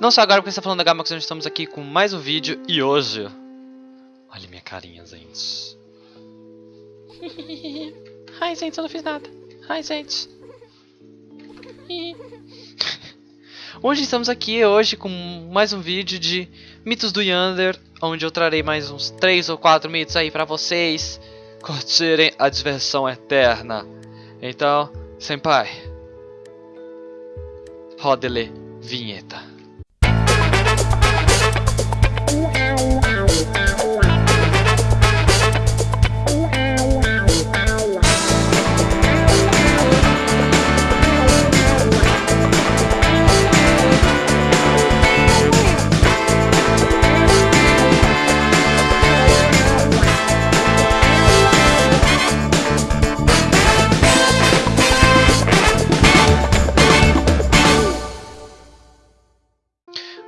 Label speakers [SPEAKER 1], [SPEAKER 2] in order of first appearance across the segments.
[SPEAKER 1] Não só agora porque está falando da Gamax, nós estamos aqui com mais um vídeo e hoje... Olha minha carinha, gente. Ai, gente, eu não fiz nada. Ai, gente. Hoje estamos aqui hoje com mais um vídeo de mitos do Yander, onde eu trarei mais uns 3 ou 4 mitos aí pra vocês curtirem a diversão eterna. Então, senpai, roda-lhe vinheta.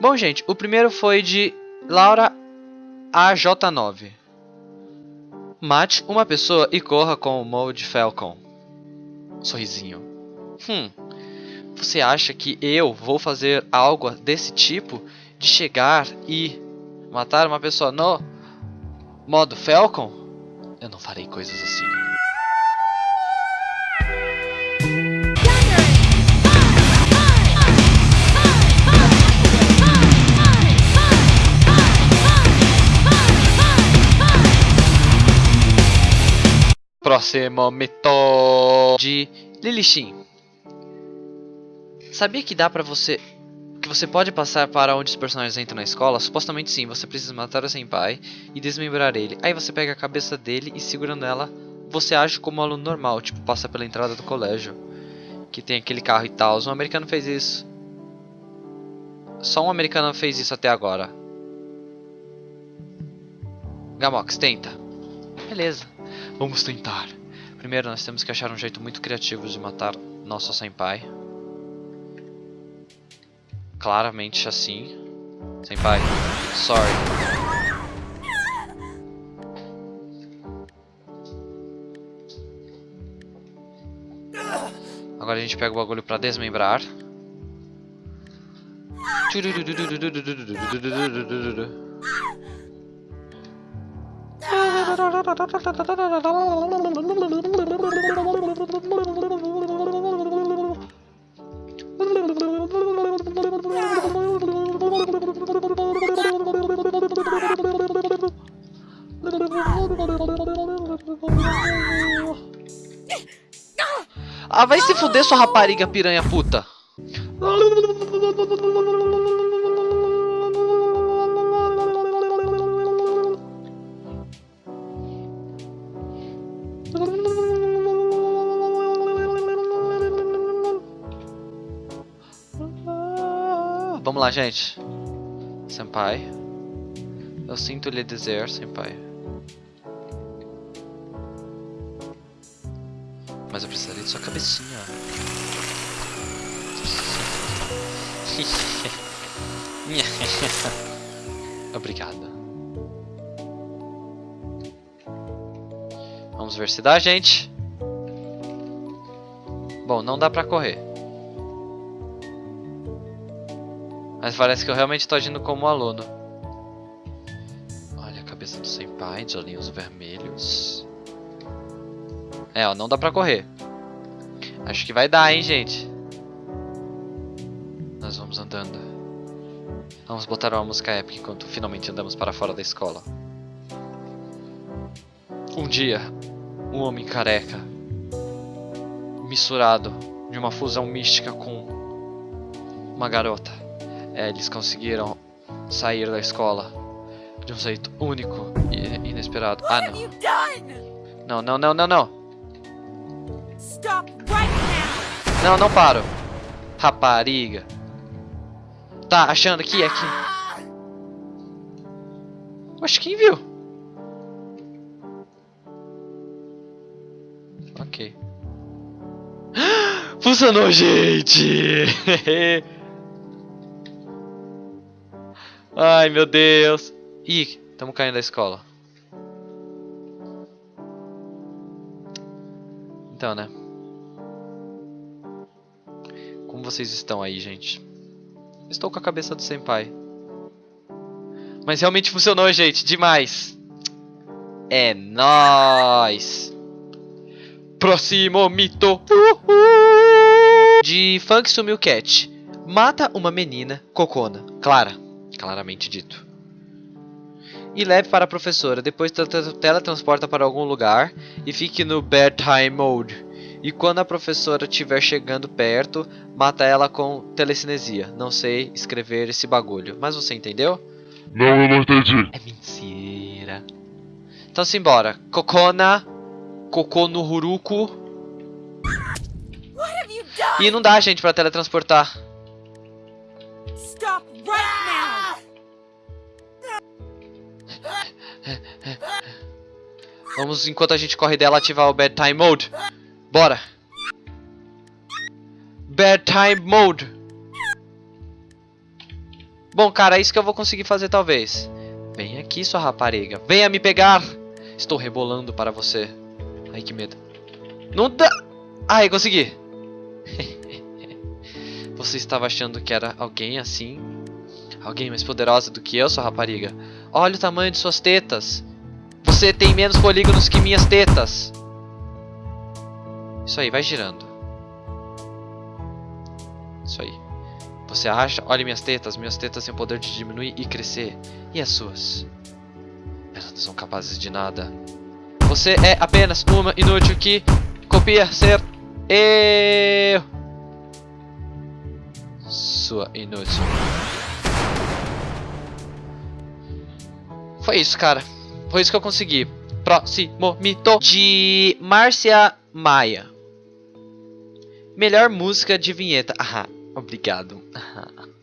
[SPEAKER 1] Bom, gente, o primeiro foi de Laura AJ9. Mate uma pessoa e corra com o Mode Falcon. Sorrisinho. Hum, você acha que eu vou fazer algo desse tipo? De chegar e matar uma pessoa no modo Falcon? Eu não farei coisas assim. Próximo mito de Lilishin. Sabia que dá pra você... Que você pode passar para onde os personagens entram na escola? Supostamente sim, você precisa matar o senpai e desmembrar ele. Aí você pega a cabeça dele e segurando ela, você age como um aluno normal, tipo, passa pela entrada do colégio. Que tem aquele carro e tal. Um americano fez isso. Só um americano fez isso até agora. Gamox, tenta. Beleza. Vamos tentar. Primeiro, nós temos que achar um jeito muito criativo de matar nosso senpai. Claramente assim. Senpai, sorry. Agora a gente pega o bagulho pra desmembrar. Ah, vai se fuder sua rapariga piranha puta. lá, gente. Senpai. Eu sinto lhe dizer, senpai. Mas eu precisaria de sua cabecinha. Obrigada. Vamos ver se dá, gente. Bom, não dá pra correr. Mas parece que eu realmente estou agindo como aluno. Olha a cabeça do senpai, de olhinhos vermelhos. É, ó, não dá pra correr. Acho que vai dar, hein, gente. Nós vamos andando. Vamos botar uma música épica enquanto finalmente andamos para fora da escola. Um dia, um homem careca, misturado de uma fusão mística com uma garota é, eles conseguiram sair da escola de um jeito único e inesperado. Ah, não. Não, não, não, não, não. Não, não paro. Rapariga. Tá achando que é aqui? Oxe, quem viu? Ok. Funcionou, gente! Ai, meu Deus. Ih, estamos caindo da escola. Então, né? Como vocês estão aí, gente? Estou com a cabeça do senpai. Mas realmente funcionou, gente. Demais. É nóis. Próximo mito. De Funk Sumiu Cat. Mata uma menina, Cocona. Clara. Claramente dito. E leve para a professora. Depois teletransporta para algum lugar. E fique no Bedtime Mode. E quando a professora estiver chegando perto, mata ela com telecinesia. Não sei escrever esse bagulho. Mas você entendeu?
[SPEAKER 2] Não, eu não entendi.
[SPEAKER 1] É mentira. Então simbora. Cocona. Cocô no Huruku. E não dá, gente, pra teletransportar. Vamos, enquanto a gente corre dela, ativar o Bedtime Mode. Bora. Bedtime Mode. Bom, cara, é isso que eu vou conseguir fazer talvez. Vem aqui, sua rapariga. Venha me pegar. Estou rebolando para você. Ai, que medo. Não dá. Ai, consegui. você estava achando que era alguém assim? Alguém mais poderosa do que eu, sua rapariga? Olha o tamanho de suas tetas. Você tem menos polígonos que minhas tetas. Isso aí, vai girando. Isso aí. Você acha? Olha minhas tetas. Minhas tetas têm o poder de diminuir e crescer. E as suas? Elas não são capazes de nada. Você é apenas uma inútil que copia ser eu. Sua inútil. Foi isso, cara. Foi isso que eu consegui. Próximo mito de Márcia Maia. Melhor música de vinheta. Ah, obrigado.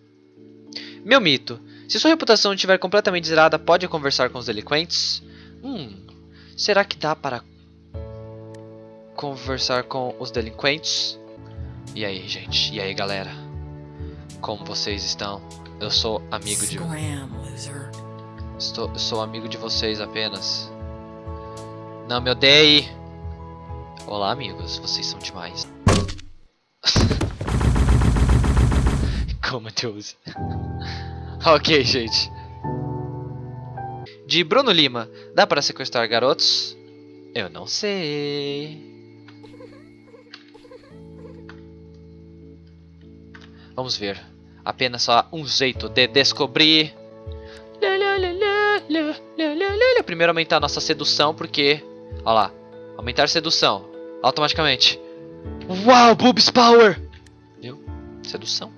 [SPEAKER 1] Meu mito. Se sua reputação estiver completamente zerada, pode conversar com os delinquentes? Hum, será que dá para conversar com os delinquentes? E aí, gente? E aí, galera? Como vocês estão? Eu sou amigo de... Estou, sou amigo de vocês apenas. Não me odeie! Olá, amigos. Vocês são demais. Como Deus. ok, gente. De Bruno Lima. Dá para sequestrar garotos? Eu não sei. Vamos ver. Apenas só um jeito de descobrir. Primeiro aumentar nossa sedução, porque... Olha lá. Aumentar sedução. Automaticamente. Uau, boobs power! Viu? Sedução.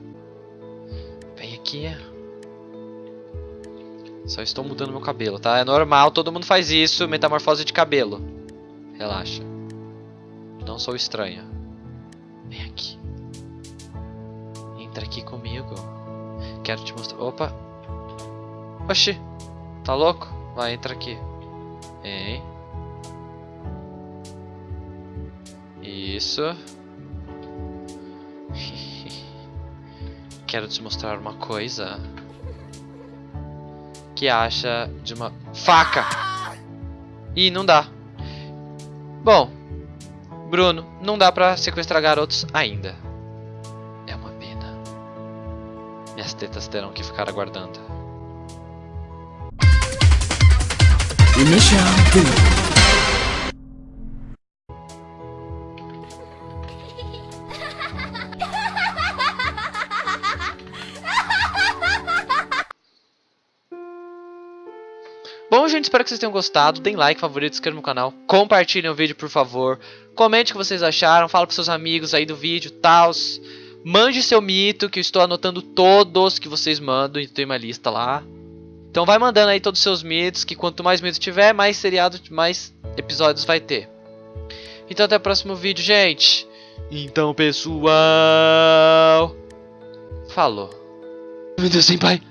[SPEAKER 1] Vem aqui. Só estou mudando meu cabelo, tá? É normal, todo mundo faz isso. Metamorfose de cabelo. Relaxa. Não sou estranha. Vem aqui. Entra aqui comigo. Quero te mostrar. Opa. Oxi. Tá louco? Vai, entra aqui. Hein? Isso. Quero te mostrar uma coisa. Que acha de uma faca? Ih, não dá. Bom, Bruno, não dá pra sequestrar garotos ainda. É uma pena. Minhas tetas terão que ficar aguardando.
[SPEAKER 3] Initial D.
[SPEAKER 1] Bom, gente, espero que vocês tenham gostado. Deem like, favorito, se no canal. Compartilhem o vídeo, por favor. Comente o que vocês acharam. Fala pros seus amigos aí do vídeo, tals. Mande seu mito, que eu estou anotando todos que vocês mandam. E tem uma lista lá. Então vai mandando aí todos os seus mitos, que quanto mais mitos tiver, mais seriado, mais episódios vai ter. Então até o próximo vídeo, gente. Então, pessoal... Falou. Meu Deus, sem pai.